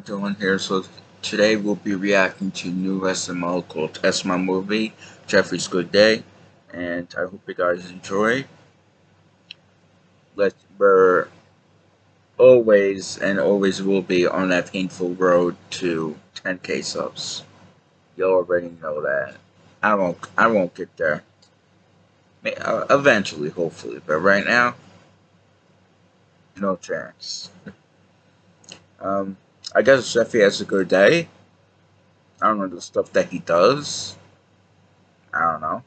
Dylan here. So today we'll be reacting to new SML called SML Movie, Jeffrey's Good Day, and I hope you guys enjoy. Let's, we're always and always will be on that painful road to 10k subs. You already know that. I won't. I won't get there. Uh, eventually, hopefully, but right now, no chance. Um, I guess Jeffy has a good day. I don't know the stuff that he does. I don't know.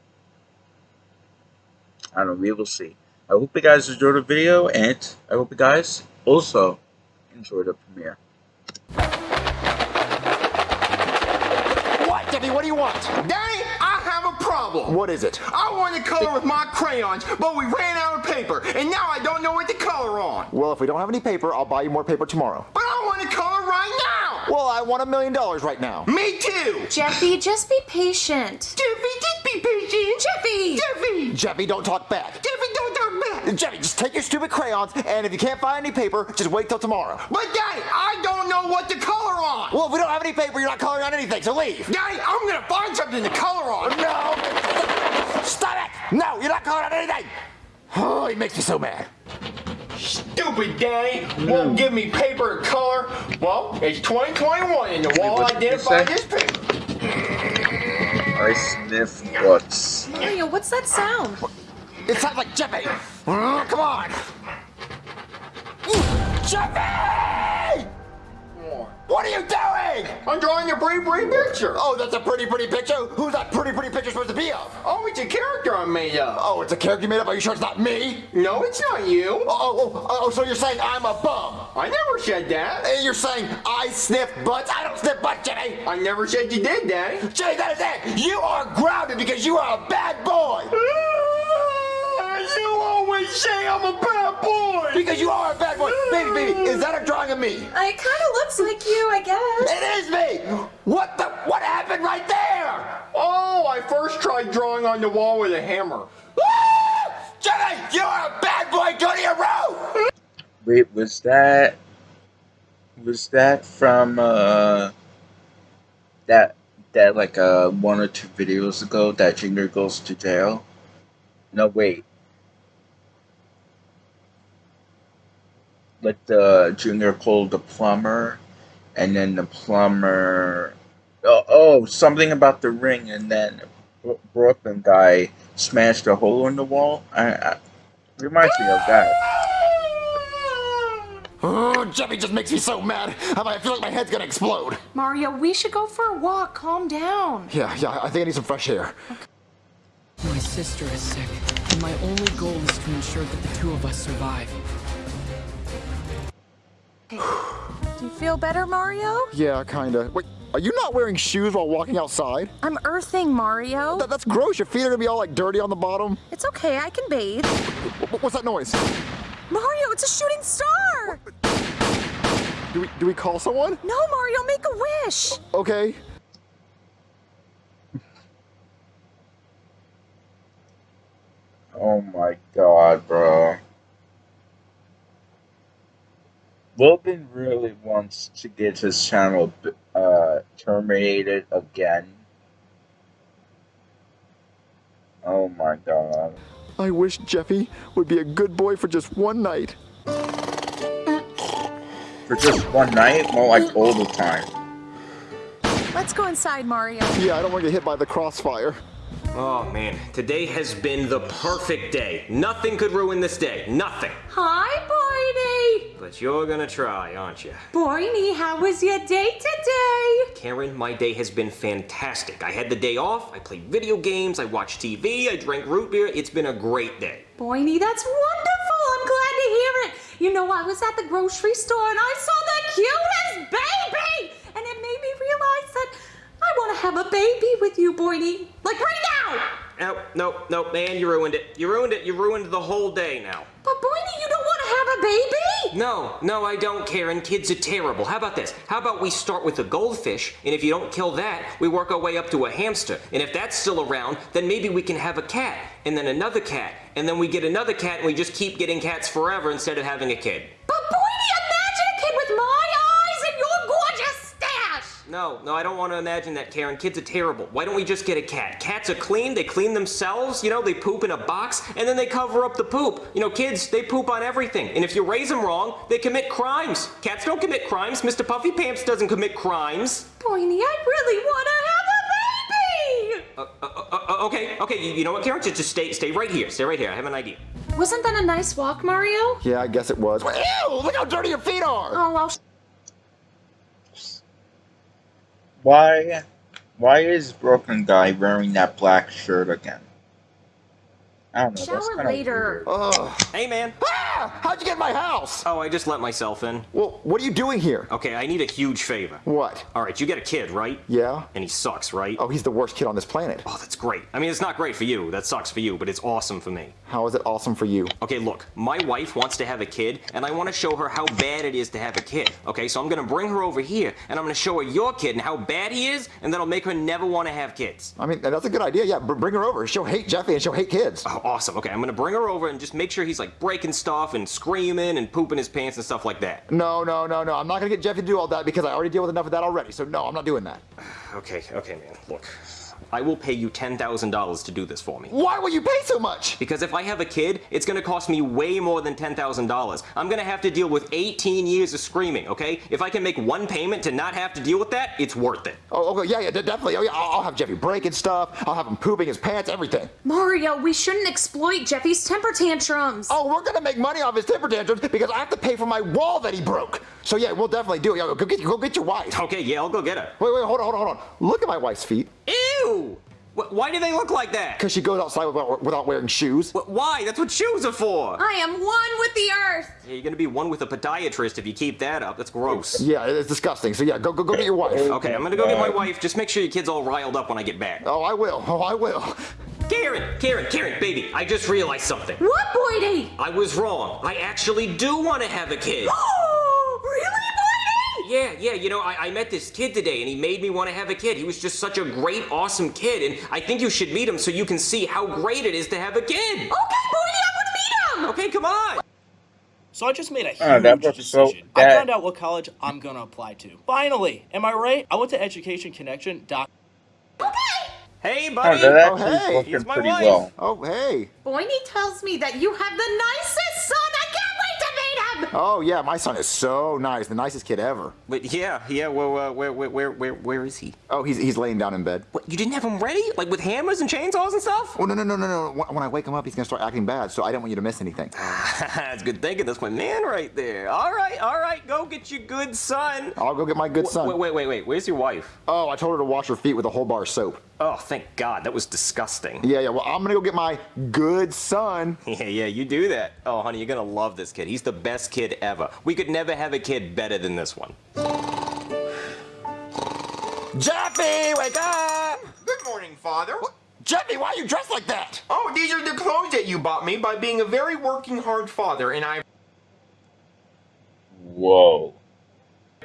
I don't know. We will see. I hope you guys enjoyed the video, and I hope you guys also enjoy the premiere. What, Jeffy? What do you want? Daddy, I have a problem. What is it? I wanted to color with my crayons, but we ran out of paper, and now I don't know what to color on. Well, if we don't have any paper, I'll buy you more paper tomorrow. But I want to color right now. Well, I want a million dollars right now. Me too. Jeffy, just be patient. Jeffy, just be patient. Jeffy! Jeffy! Jeffy, don't talk back. Jeffy, don't talk back. Jeffy, just take your stupid crayons, and if you can't find any paper, just wait till tomorrow. But Daddy, I don't know what to color on. Well, if we don't have any paper, you're not coloring on anything, so leave. Daddy, I'm gonna find something to color on. No! Stop it! No, you're not coloring on anything! Oh, he makes me so mad. Stupid Daddy won't give me paper to color. Well, it's 2021 and the wall what identified this paper. I sniff butts. Mario, what's that sound? It sounds like Jeffy! Oh, come on! Jeffy! What are you doing? I'm drawing a pretty pretty picture. Oh, that's a pretty, pretty picture? Who's that pretty, pretty picture supposed to be of? Oh, it's a character I made up. Oh, it's a character you made up? Are you sure it's not me? No, it's not you. Oh, oh, oh, oh, oh so you're saying I'm a bum? I never said that. And you're saying I sniff butts? I don't sniff butts, Jimmy! I never said you did, Daddy. Jimmy, that is it! You are grounded because you are a bad boy! You always say I'm a bad boy. Because you are a bad boy! Baby, baby, is that a drawing of me? It kind of looks like you, I guess. It is me! What the? What happened right there? Oh, I first tried drawing on the wall with a hammer. Ah! Jimmy, you are a bad boy! Go to your room! Wait, was that was that from uh that that like uh one or two videos ago that Junior goes to jail? No, wait. Like the Junior called the plumber, and then the plumber. Oh, oh, something about the ring, and then Brooklyn guy smashed a hole in the wall. I, I reminds me of that. Oh, Jimmy just makes me so mad. I feel like my head's gonna explode. Mario, we should go for a walk. Calm down. Yeah, yeah, I think I need some fresh air. My sister is sick, and my only goal is to ensure that the two of us survive. Do you feel better, Mario? Yeah, kinda. Wait, are you not wearing shoes while walking outside? I'm earthing, Mario. That, that's gross. Your feet are gonna be all like dirty on the bottom. It's okay, I can bathe. Wh- What's that noise? Mario, it's a shooting star! Do we do we call someone? No, Mario, make a wish! Okay. Oh my god, bro. Logan really wants to get his channel uh, terminated again. Oh my god. I wish Jeffy would be a good boy for just one night. For just one night? More like all the time. Let's go inside, Mario. Yeah, I don't want to get hit by the crossfire. Oh man, today has been the perfect day. Nothing could ruin this day. Nothing. Hi, Boydie! But you're gonna try, aren't you? Boydie, how was your day today? Karen, my day has been fantastic. I had the day off, I played video games, I watched TV, I drank root beer. It's been a great day. Boydie, that's wonderful! I'm glad to hear it! You know, I was at the grocery store and I saw the cutest baby! And it made me realize that I want to have a baby with you, Boydie. Like right now! No, no, no, man, you ruined it. You ruined it. You ruined the whole day now. But Boydie, you don't want to have a baby? No, no, I don't, Karen. Kids are terrible. How about this? How about we start with a goldfish, and if you don't kill that, we work our way up to a hamster. And if that's still around, then maybe we can have a cat, and then another cat, and then we get another cat, and we just keep getting cats forever instead of having a kid. No, no, I don't want to imagine that, Karen. Kids are terrible. Why don't we just get a cat? Cats are clean, they clean themselves, you know, they poop in a box, and then they cover up the poop. You know, kids, they poop on everything. And if you raise them wrong, they commit crimes. Cats don't commit crimes. Mr. Puffy Pants doesn't commit crimes. Boydie, I really want to have a baby! Uh, uh, uh, okay, okay, you, you know what, Karen? Just, just stay, stay right here. Stay right here. I have an idea. Wasn't that a nice walk, Mario? Yeah, I guess it was. Ew, look how dirty your feet are. Oh, I'll Why? Why is Brooklyn guy wearing that black shirt again? I don't know. Shower later. weird. Ugh. Hey, man. Ah, how'd you get my house? Oh, I just let myself in. Well, what are you doing here? Okay, I need a huge favor. What? All right, you get a kid, right? Yeah? And he sucks, right? Oh, he's the worst kid on this planet. Oh, that's great. I mean, it's not great for you. That sucks for you, but it's awesome for me. How is it awesome for you? Okay, look, my wife wants to have a kid, and I want to show her how bad it is to have a kid. Okay, so I'm gonna bring her over here, and I'm gonna show her your kid and how bad he is, and that'll make her never want to have kids. I mean, that's a good idea. Yeah, br- bring her over. She'll hate Jeffy and she'll hate kids. Oh, awesome. Okay, I'm gonna bring her over and just make sure he's like breaking stuff and screaming and pooping his pants and stuff like that. No, no, no, no. I'm not gonna get Jeffy to do all that because I already deal with enough of that already. So no, I'm not doing that. Okay, okay, man. Look, I will pay you $10,000 to do this for me. Why will you pay so much? Because if I have a kid, it's gonna cost me way more than $10,000. I'm gonna have to deal with 18 years of screaming, okay? If I can make one payment to not have to deal with that, it's worth it. Oh, okay, yeah, yeah, definitely. Oh, yeah, I'll, I'll have Jeffy breaking stuff. I'll have him pooping his pants, everything. Mario, we shouldn't exploit Jeffy's temper tantrums. Oh, we're gonna make money off his temper tantrums because I have to pay for my wall that he broke. So yeah, we'll definitely do it. Yo, go get, go get your wife. Okay, yeah, I'll go get her. Wait, wait, hold on, hold on, hold on. Look at my wife's feet. Ew! Wh- Why do they look like that? Because she goes outside without, without wearing shoes. Wh- Why? That's what shoes are for. I am one with the earth. Yeah, you're gonna be one with a podiatrist if you keep that up. That's gross. Yeah, it's disgusting. So yeah, go, go, go get your wife. Okay, I'm gonna go get my wife. Just make sure your kid's all riled up when I get back. Oh, I will. Oh, I will. Karen, Karen, Karen, baby, I just realized something. What, Boydie? I was wrong. I actually do want to have a kid. Oh, really, Boydie? Yeah, yeah, you know, I, I met this kid today and he made me want to have a kid. He was just such a great, awesome kid, and I think you should meet him so you can see how great it is to have a kid. Okay, Boydie, I want to meet him. Okay, come on. So I just made a huge Oh, that was so- decision. I found out what college I'm gonna apply to. Finally, am I right? I went to educationconnection.com. Hey, Oh, buddy. that Oh, hey, working it's my pretty wife. well. Oh, hey. Boydie tells me that you have the nicest son. Oh, yeah, my son is so nice. The nicest kid ever. But yeah, yeah. Well, uh, where, where, where, where, where is he? Oh, he's, he's laying down in bed. What? You didn't have him ready, like with hammers and chainsaws and stuff? Oh, no, no, no, no, no. When I wake him up, he's going to start acting bad, so I don't want you to miss anything. That's good thinking. That's my man right there. All right, all right. Go get your good son. I'll go get my good son. Wait, wait, wait, wait. Where's your wife? Oh, I told her to wash her feet with a whole bar of soap. Oh, thank God. That was disgusting. Yeah, yeah, well, I'm going to go get my good son. Yeah, yeah, you do that. Oh, honey, you're gonna love this kid. He's the best kid ever. We could never have a kid better than this one. Jeffy, wake up! Good morning, Father. Jeffy, why are you dressed like that? Oh, these are the clothes that you bought me by being a very working hard father, and I Whoa.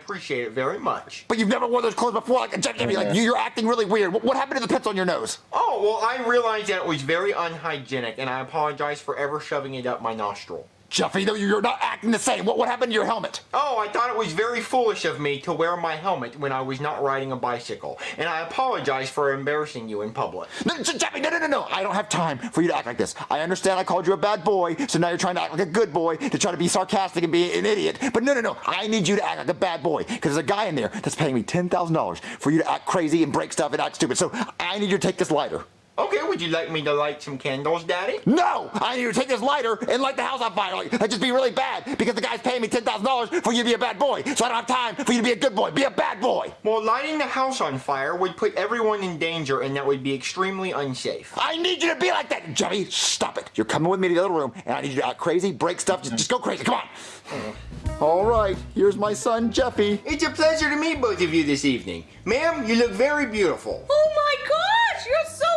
Appreciate it very much. But you've never worn those clothes before. Like, Jeffy, like, you- you're acting really weird. What, what happened to the pits on your nose? Oh, well, I realized that it was very unhygienic, and I apologize for ever shoving it up my nostril. Jeffy, though, you're not acting the same. What, what happened to your helmet? Oh, I thought it was very foolish of me to wear my helmet when I was not riding a bicycle, and I apologize for embarrassing you in public. No, Je- Jeffy, no, no, no, no. I don't have time for you to act like this. I understand I called you a bad boy, so now you're trying to act like a good boy to try to be sarcastic and be an idiot. But no, no, no. I need you to act like a bad boy because there's a guy in there that's paying me $10,000 for you to act crazy and break stuff and act stupid. So I need you to take this lighter. Okay, would you like me to light some candles, Daddy? No! I need you to take this lighter and light the house on fire. Like, that'd just be really bad because the guy's paying me $10,000 for you to be a bad boy. So I don't have time for you to be a good boy. Be a bad boy. Well, lighting the house on fire would put everyone in danger, and that would be extremely unsafe. I need you to be like that, Jeffy. Stop it. You're coming with me to the other room, and I need you to act crazy, break stuff. Just, just go crazy. Come on. Mm. All right. Here's my son, Jeffy. It's a pleasure to meet both of you this evening. Ma'am, you look very beautiful. Oh my gosh, you're so nice.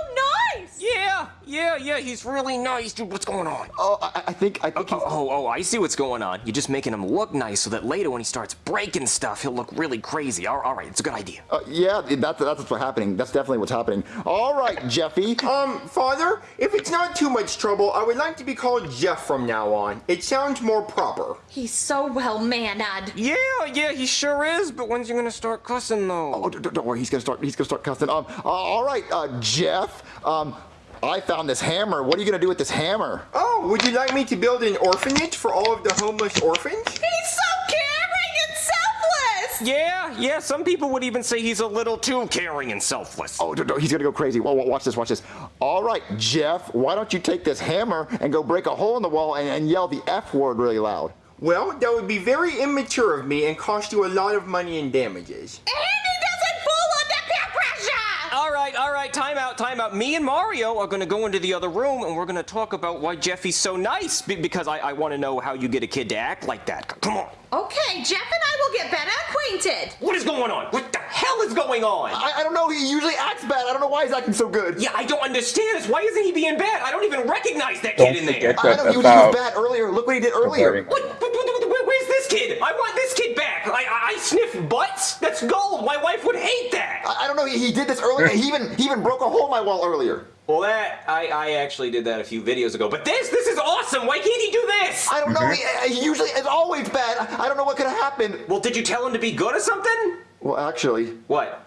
Yeah, Yeah, yeah, he's really nice, dude. What's going on? Oh, I, I think I think he's. Oh, oh, I see what's going on. You're just making him look nice so that later when he starts breaking stuff, he'll look really crazy. All, all right, it's a good idea. Uh, yeah, that's that's what's happening. That's definitely what's happening. All right, Jeffy. Um, Father, if it's not too much trouble, I would like to be called Jeff from now on. It sounds more proper. He's so well mannered. Yeah, yeah, he sure is. But when's he gonna start cussing though? Oh, don't, don't worry. He's gonna start. He's gonna start cussing. Um. Uh, all right, uh, Jeff. Um. I found this hammer. What are you gonna do with this hammer? Oh, would you like me to build an orphanage for all of the homeless orphans? He's so caring and selfless. Yeah, yeah. Some people would even say he's a little too caring and selfless. Oh, don't- don't- he's gonna go crazy. Whoa, whoa, watch this. Watch this. All right, Jeff. Why don't you take this hammer and go break a hole in the wall and, and yell the F word really loud? Well, that would be very immature of me and cost you a lot of money in damages. All right, all right. Time out, time out. Me and Mario are gonna go into the other room and we're gonna talk about why Jeffy's so nice. be- Because I, I want to know how you get a kid to act like that. Come on. Okay, Jeff and I will get better acquainted. What is going on? What the hell is going on? I, I don't know. He usually acts bad. I don't know why he's acting so good. Yeah, I don't understand this. Why isn't he being bad? I don't even recognize that Don't kid in there. forget I know he was, he was bad earlier. Look what he did earlier. What, what, what, what- where's this kid? I want this kid back. I, I, I sniff butts. That's gold. My wife would hate that. I, I don't know. He, he did this earlier. he even he even broke a hole in my wall earlier. Well, that I, I actually did that a few videos ago. But this, this is awesome. Why can't he do this? I don't know. Mm-hmm. He, he usually is always bad. I, I don't know what could have happened. Well, did you tell him to be good or something? Well, actually, What?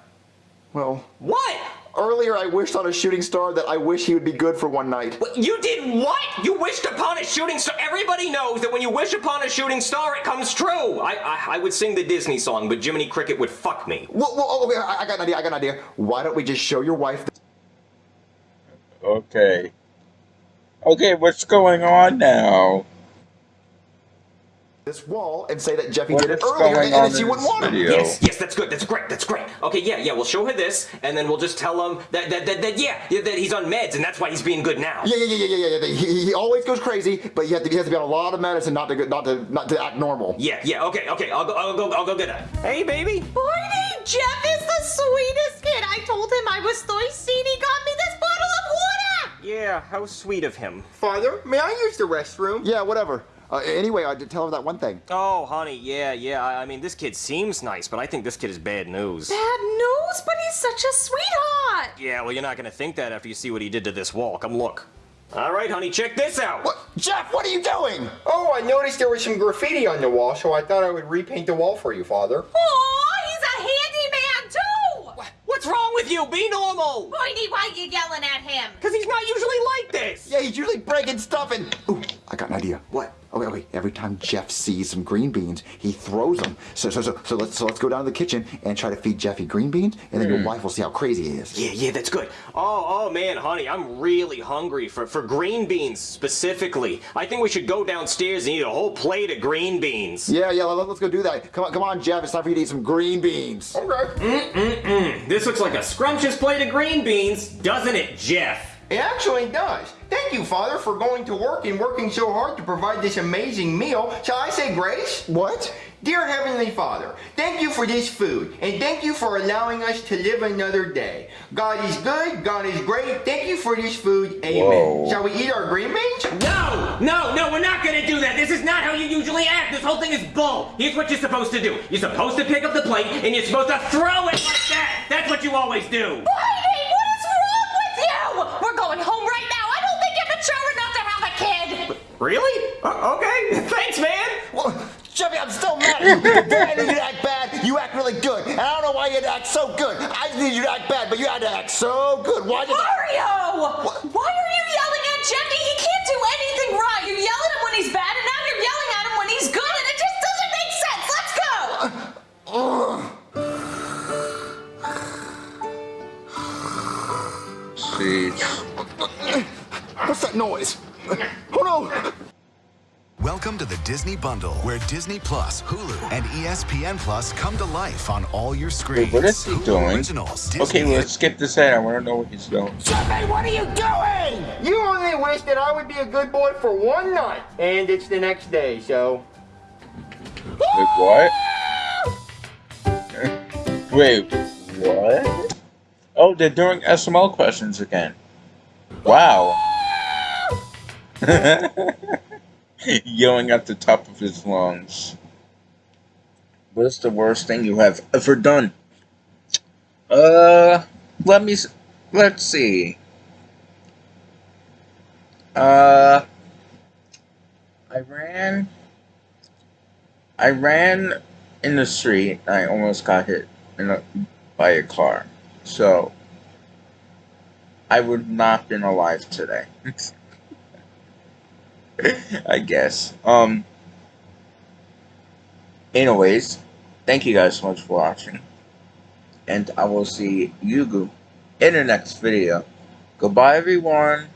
well, What? Earlier I wished on a shooting star that I wish he would be good for one night. You did what? You wished upon a shooting star. Everybody knows that when you wish upon a shooting star, it comes true. I, I, I would sing the Disney song, but Jiminy Cricket would fuck me. Well, well oh, okay, I, I got an idea. I got an idea. Why don't we just show your wife? Okay. Okay, what's going on now? This wall and say that Jeffy What did it is earlier, going and, on and she wouldn't want it. video? Yes, yes, that's good. That's great. That's great. Okay, yeah, yeah. We'll show her this, and then we'll just tell him that that that, that yeah, yeah, that he's on meds, and that's why he's being good now. Yeah, yeah, yeah, yeah, yeah, yeah. He, he always goes crazy, but he has, to, he has to be on a lot of medicine not to go- not to not to act normal. Yeah, yeah. Okay, okay. I'll go. I'll go. I'll go get her. Hey, baby. Boydie, Jeff is the sweetest kid. I told him I was thirsty and he got me this bottle of water. Yeah, how sweet of him. Father, may I use the restroom? Yeah, whatever. Uh, anyway, I did tell her that one thing. Oh, honey, yeah, yeah. I I mean, this kid seems nice, but I think this kid is bad news. Bad news, but he's such a sweetheart. Yeah, well, you're not gonna think that after you see what he did to this wall. Come look. All right, honey, check this out. What, Jeff? What are you doing? Oh, I noticed there was some graffiti on the wall, so I thought I would repaint the wall for you, Father. Aw, he's a handyman too. What's wrong with you? Be normal. Boydie, why you yelling at him? Because he's not usually like this. Yeah, he's usually breaking stuff and. Ooh, I got an idea. What? Okay, okay. Every time Jeff sees some green beans, he throws them. So, so, so, so let's so let's go down to the kitchen and try to feed Jeffy green beans, and then your wife will see how crazy he is. Yeah, yeah, that's good. Oh, oh man, honey, I'm really hungry for, for green beans specifically. I think we should go downstairs and eat a whole plate of green beans. Yeah, yeah. Let, us go do that. Come on, come on, Jeff. It's time for you to eat some green beans. Okay. Mm mm mm. This looks like a scrumptious plate of green beans, doesn't it, Jeff? It actually does. Thank you, Father, for going to work and working so hard to provide this amazing meal. Shall I say grace? What? Dear Heavenly Father, thank you for this food, and thank you for allowing us to live another day. God is good, God is great. Thank you for this food. Amen. Whoa. Shall we eat our green beans? No, no, no, we're not gonna do that. This is not how you usually act. This whole thing is bull. Here's what you're supposed to do. You're supposed to pick up the plate and you're supposed to throw it like that. That's what you always do. Boydie, Really? Uh, okay. Thanks, man. Well, Jeffy, I'm still mad at you. The I need you to act bad, you act really good. And I don't know why you had to act so good. I just need you to act bad, but you had to act so good. Why did Mario! Why Disney Bundle, where Disney Plus, Hulu, and ESPN Plus come to life on all your screens. wait, what is he Hulu doing? Originals, Okay, Disney let's skip this ahead. I want to know what he's doing. Jeffy, what are you doing? You only wish that I would be a good boy for one night, and it's the next day, so. Wait, what? Wait, what? Oh, they're doing SML questions again. Wow. Yelling at the top of his lungs. What's the worst thing you have ever done? Uh, let me. Let's see. Uh, I ran. I ran in the street. I almost got hit a, by a car. So, I would not have been alive today. I guess. Um. Anyways, thank you guys so much for watching. And I will see you in the next video. Goodbye, everyone.